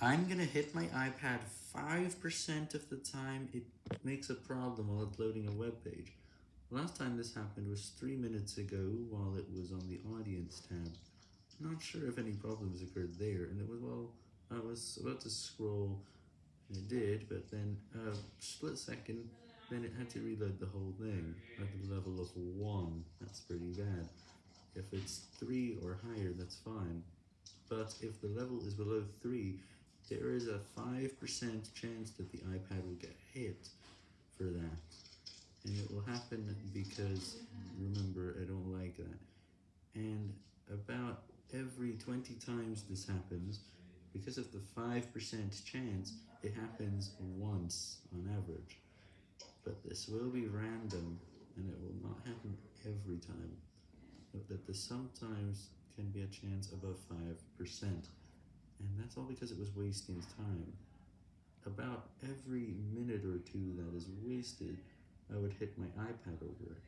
I'm gonna hit my iPad 5% of the time it makes a problem while uploading a web page. Last time this happened was 3 minutes ago while it was on the audience tab. Not sure if any problems occurred there, and it was, well, I was about to scroll, and it did, but then a split second, then it had to reload the whole thing at the level of 1. That's pretty bad. If it's 3 or higher, that's fine. But if the level is below 3, there is a 5% chance that the iPad will get hit for that. And it will happen because, remember, I don't like that. And about every 20 times this happens, because of the 5% chance, it happens once on average. But this will be random, and it will not happen every time. Note that this sometimes can be a chance above 5%, and that's all because it was wasting his time. About every minute or two that is wasted, I would hit my iPad over it.